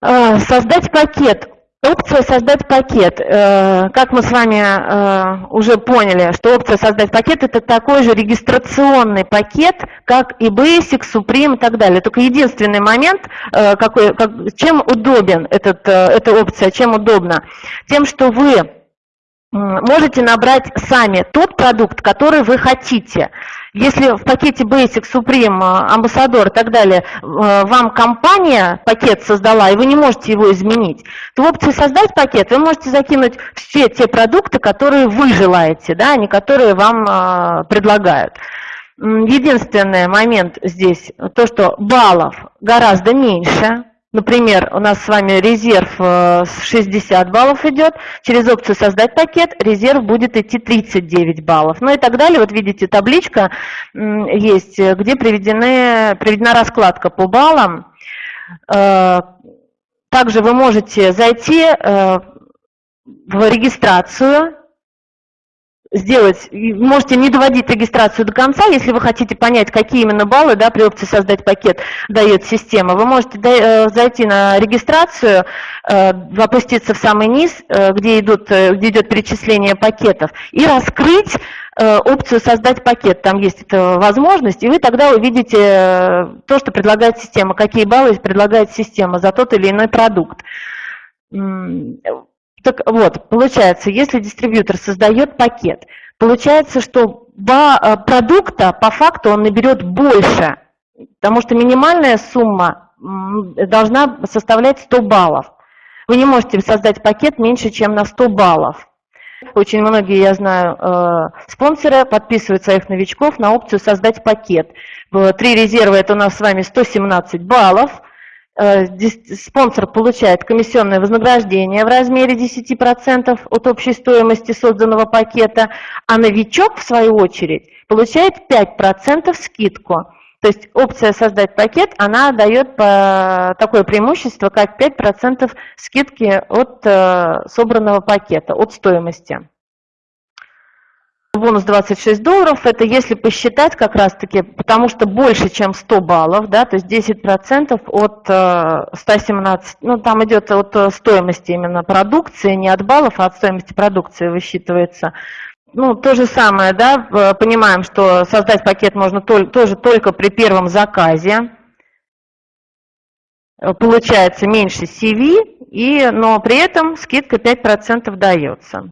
Э, создать пакет. Опция «Создать пакет». Э, как мы с вами э, уже поняли, что опция «Создать пакет» – это такой же регистрационный пакет, как и Basic, Supreme и так далее. Только единственный момент, какой, как, чем удобен этот, эта опция, чем удобно? Тем, что вы можете набрать сами тот продукт, который вы хотите. Если в пакете Basic, Supreme, Ambassador и так далее э, вам компания пакет создала, и вы не можете его изменить, то в опции «Создать пакет» вы можете закинуть все те продукты, которые вы желаете, да, а не которые вам э, предлагают. Единственный момент здесь, то, что баллов гораздо меньше, Например, у нас с вами резерв 60 э, баллов идет, через опцию «Создать пакет» резерв будет идти 39 баллов. Ну и так далее. Вот видите, табличка есть, где приведены, приведена раскладка по баллам. Э, также вы можете зайти э, в регистрацию сделать, можете не доводить регистрацию до конца, если вы хотите понять, какие именно баллы да, при опции «Создать пакет» дает система. Вы можете э, зайти на регистрацию, э, опуститься в самый низ, э, где, идут, где идет перечисление пакетов, и раскрыть опцию «Создать пакет». Там есть эта возможность, и вы тогда увидите то, что предлагает система, какие баллы предлагает система за тот или иной продукт. Так вот, получается, если дистрибьютор создает пакет, получается, что э, продукта по факту он наберет больше, потому что минимальная сумма должна составлять 100 баллов. Вы не можете создать пакет меньше, чем на 100 баллов. Очень многие, я знаю, э, спонсоры подписывают своих новичков на опцию «Создать пакет». Три резерва – это у нас с вами 117 баллов – Э, спонсор получает комиссионное вознаграждение в размере 10% от общей стоимости созданного пакета, а новичок, в свою очередь, получает 5% скидку. То есть опция «Создать пакет», она дает такое преимущество, как 5% скидки от э, собранного пакета, от стоимости бонус 26 долларов, это если посчитать как раз-таки, потому что больше, чем 100 баллов, да, то есть 10% от 117, э, ну там идет от э, стоимости именно продукции, не от баллов, а от стоимости продукции высчитывается. Ну, то же самое, да, понимаем, что создать пакет можно тоже только при первом заказе. Получается меньше CV, и, но при этом скидка 5% дается.